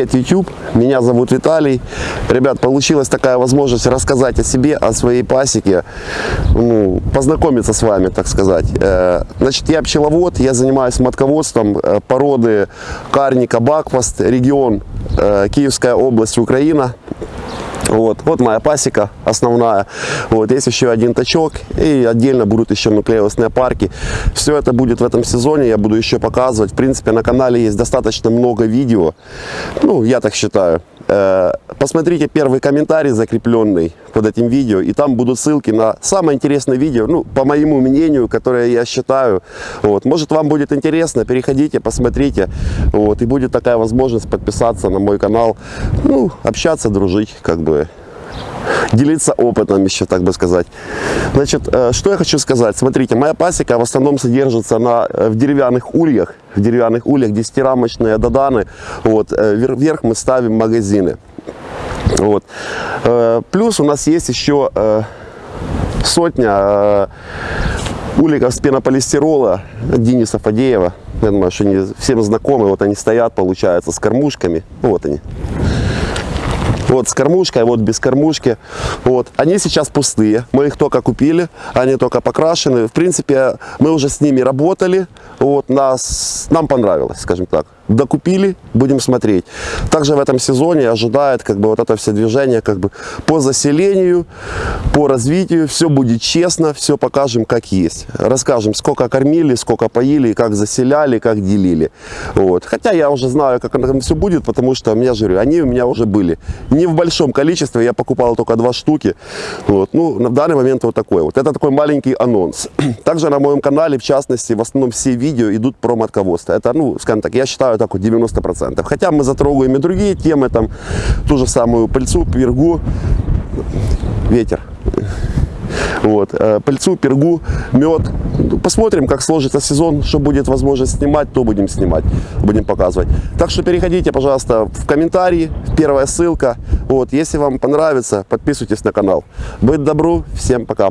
Привет, YouTube! Меня зовут Виталий. Ребят, получилась такая возможность рассказать о себе, о своей пасеке, ну, познакомиться с вами, так сказать. Э, Значит, я пчеловод, я занимаюсь матководством э, породы карника Бакфаст, регион э, Киевская область, Украина. Вот, вот моя пасека основная. Вот, есть еще один тачок и отдельно будут еще нуклеусные парки. Все это будет в этом сезоне, я буду еще показывать. В принципе, на канале есть достаточно много видео. Ну, я так считаю. Э, Посмотрите первый комментарий закрепленный под этим видео, и там будут ссылки на самое интересное видео, ну, по моему мнению, которое я считаю. Вот. Может, вам будет интересно, переходите, посмотрите, вот, и будет такая возможность подписаться на мой канал, ну, общаться, дружить, как бы, делиться опытом еще, так бы сказать. Значит, э, что я хочу сказать. Смотрите, моя пасека в основном содержится на, э, в деревянных ульях, в деревянных ульях, 10-рамочные доданы. Вот, э, вер- вверх мы ставим магазины. Вот. Плюс у нас есть еще сотня уликов с пенополистирола Дениса Фадеева. Я думаю, что они всем знакомы. Вот они стоят, получается, с кормушками. Вот они. Вот с кормушкой, вот без кормушки. Вот. Они сейчас пустые. Мы их только купили, они только покрашены. В принципе, мы уже с ними работали. Вот, нас, нам понравилось, скажем так. Докупили, будем смотреть. Также в этом сезоне ожидает как бы вот это все движение как бы по заселению, по развитию. Все будет честно, все покажем как есть. Расскажем, сколько кормили, сколько поили, как заселяли, как делили. Вот. Хотя я уже знаю, как там все будет, потому что, я же говорю, они у меня уже были. Не в большом количестве, я покупал только два штуки. Вот. Ну, на данный момент вот такой вот. Это такой маленький анонс. Также на моем канале, в частности, в основном все видео идут про матководство. Это, ну, скажем так, я считаю так вот 90%. Хотя мы затрогаем и другие темы, там, ту же самую пыльцу, пергу, ветер. Вот, э, пыльцу, пергу, мед. Ну, Посмотрим, как сложится сезон, что будет возможность снимать, то будем снимать, будем показывать. Так что переходите, пожалуйста, в комментарии, первая ссылка. Вот, если вам понравится, подписывайтесь на канал. Быть добру, всем пока.